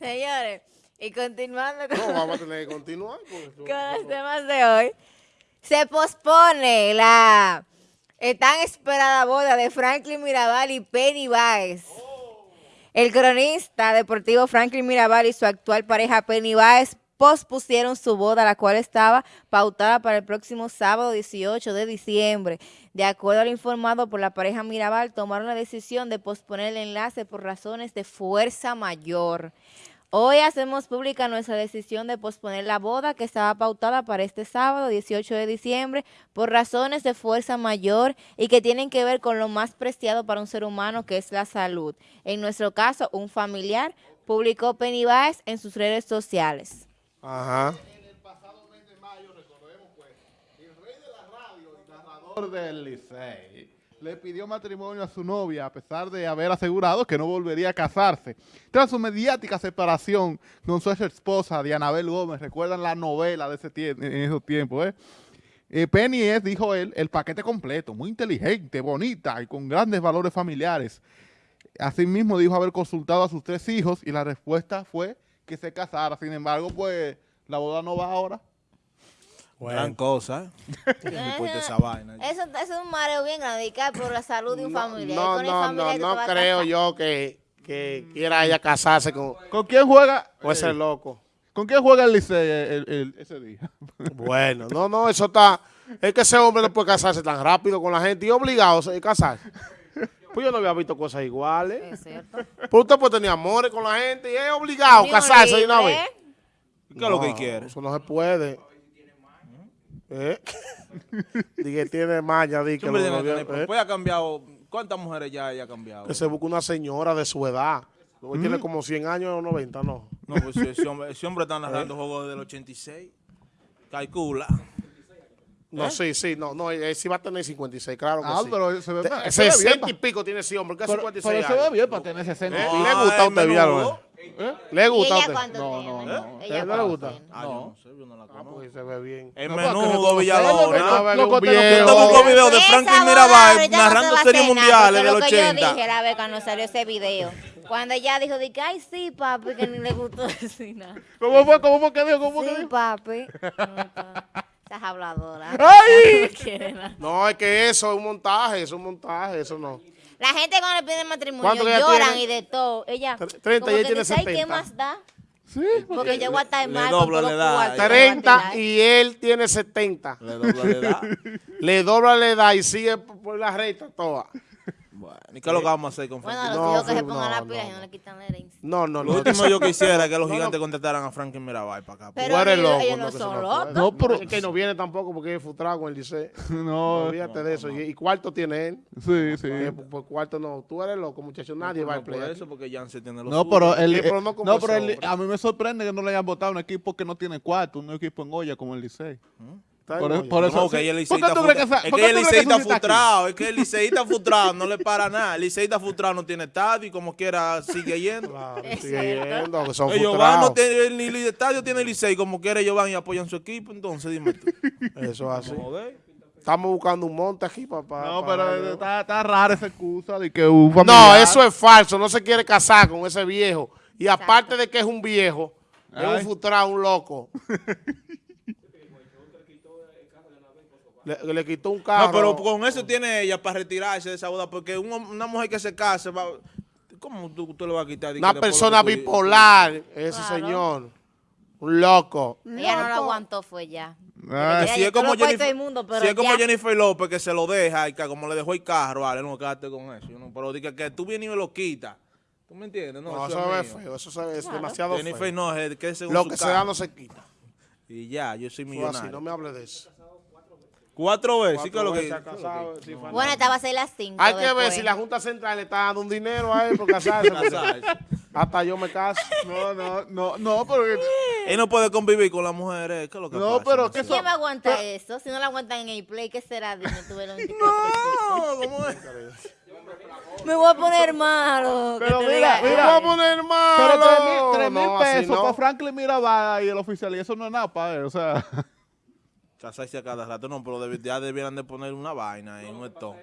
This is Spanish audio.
Señores, y continuando con, No, vamos a tener que continuar. con los temas de hoy, se pospone la tan esperada boda de Franklin Mirabal y Penny Baez. El cronista deportivo Franklin Mirabal y su actual pareja Penny Baez pospusieron su boda, la cual estaba pautada para el próximo sábado 18 de diciembre. De acuerdo al informado por la pareja Mirabal, tomaron la decisión de posponer el enlace por razones de fuerza mayor. Hoy hacemos pública nuestra decisión de posponer la boda que estaba pautada para este sábado 18 de diciembre por razones de fuerza mayor y que tienen que ver con lo más preciado para un ser humano que es la salud. En nuestro caso, un familiar publicó Penny Baez en sus redes sociales. Ajá. En el pasado mes de mayo, recordemos pues, el rey de la radio y narrador del Licey le pidió matrimonio a su novia a pesar de haber asegurado que no volvería a casarse. Tras su mediática separación con su ex esposa Dianabel Gómez, recuerdan la novela de ese tiempo, en esos tiempos, ¿eh? Eh, Penny es, dijo él, el paquete completo, muy inteligente, bonita y con grandes valores familiares. Asimismo dijo haber consultado a sus tres hijos y la respuesta fue que se casara. Sin embargo, pues la boda no va ahora. Gran cosa, ¿eh? Esa vaina. Eso, eso es un mareo bien grande, y cae por la salud de un familiar. No, Con no, familiar no, que no creo yo que, que quiera ella casarse con, ¿Con quién juega? con ese loco. ¿Con quién juega el Licey ese día? Bueno, no, no, eso está... Es que ese hombre no puede casarse tan rápido con la gente y obligado a casarse. Pues yo no había visto cosas iguales. Es cierto. Pues usted puede tener amores con la gente y es obligado a casarse de una vez. ¿eh? ¿Qué es lo que quiere? Eso no se puede. ¿Eh? Dije, tiene maña, di que, lo tener- ¿eh? Pues ha cambiado. ¿Cuántas mujeres ya ha cambiado? que se busque una señora de su edad. Hoy Mm. tiene como 100 años o 90, no. No, pues ese hombre, ese hombre está narrando juegos del 86. Calcula. No, ¿Eh? sí, sí, no, no, él sí va a tener 56, claro que Ah, sí. pero se ve, Te- se ve bien. 60 y pico tiene ese hombre, que Pero, 56 pero se ve bien para tener 60. ¿Eh? ¿Le gusta a usted. Villalobos? ¿Le ¿Y gusta a usted? cuánto No, tiene? no, no. Ella ¿Eh? ¿No le gusta? Ah, yo no sé, yo no la Ah, conozco. pues se ve bien. Que menudo Villalobos. que que. Yo te busco videos de Franklin Mirabal narrando series mundiales del lo que yo 80. dije la vez cuando salió ese video. Cuando ella dijo, de que, ay, sí, papi, que ni le gustó decir nada. ¿Cómo fue? ¿Cómo fue que dijo? ¿Cómo que Sí, dijo? papi. Estás habladora. ¡Ay! No es que eso es un montaje, eso es un montaje, eso no. La gente cuando le piden matrimonio ¿Cuánto que ella lloran tiene? y de todo. Ella, Tre- 30 como y ella que tiene dice, ay, ¿qué 70. más da? Sí, Porque yo voy a estar le mal dobla con la edad. los cuartos que voy a 30 tirar. y él tiene 70. Le dobla la edad. Le dobla la edad y sigue por por la recta toda. Bueno, ¿y qué es lo que vamos a hacer con Bueno, Franklin? los No, que se pongan no, la pila y no, le quitan la herencia. No, no, Lo último yo quisiera es que los gigantes no. contrataran a Franklin Mirabal para acá. Pero Tú eres ellos- loco, ellos no son locos. No, pero- Es que no viene tampoco porque es frustrado con el liceo. No, Olvídate de eso. Y, y cuarto tiene él. sí, sí. Por, por cuarto no. Tú eres loco, muchacho. Nadie va a No por eso, porque Janssen tiene los No, pero, pero eh, no pero a mí me sorprende que no le hayan votado a un equipo que no tiene cuarto, un equipo en olla como el Licey. Está Por, bien, por eso, No, que sí. el ¿Por qué liceísta esa- es que el que liceísta frustrado, es que el liceísta frustrado no le para nada. El liceísta frustrado no tiene estadio y como quiera sigue yendo. Claro, Es sigue yendo, que son Ellos van, no tienen ni ni estadio tiene el licey, como quiera ellos van y apoyan su equipo, entonces dime tú. Eso es así. Estamos buscando un monte aquí para... No, pero está, está rara esa excusa de que un familiar... No, eso es falso. No se quiere casar con ese viejo. Y aparte de que es un viejo, es un frustrado, un loco. le, le quitó un carro. No, pero con eso tiene ella para retirarse de esa boda, porque un hom- una mujer que se case va... ¿Cómo tú, tú le vas a quitar? Una persona tú- bipolar, ese Claro. señor. Un loco. Ella no lo aguantó, fue ya. Ella Si es como Jennifer, del mundo, pero si es como. Jennifer López que se lo deja y que como le dejó el carro, vale, no quédate con eso. no- pero diga que tú vienes y me lo quitas. ¿Tú me entiendes? No, No, eso eso es es feo. Eso se ve- es Claro. demasiado Jennifer feo. no, es que según Lo que se da no se quita. Y ya, yo soy millonario. así, no me hable de eso. Cuatro veces, sí que lo que... veces ha casado, sí, Bueno, esta va a ser las 5. Hay que ver si la Junta Central le está dando un dinero a él por casarse. Hasta yo me caso. No, no, no, no, pero... Él no puede convivir con las mujeres, ¿qué es lo que No, pasa? pero? ¿Quién va a aguantar eso? Si no la aguantan en el play, ¿qué será? Dime tú, el 24 No, ¿cómo es? Me voy a poner malo. Pero mira, diga, Me mira. voy a poner malo. Pero tres mil, tres mil No, pesos no. para Franklin Mirabal y el oficial, y eso no es nada para él, o sea... Casarse a cada rato, no, pero debi- ya debieran de poner una vaina en un esto.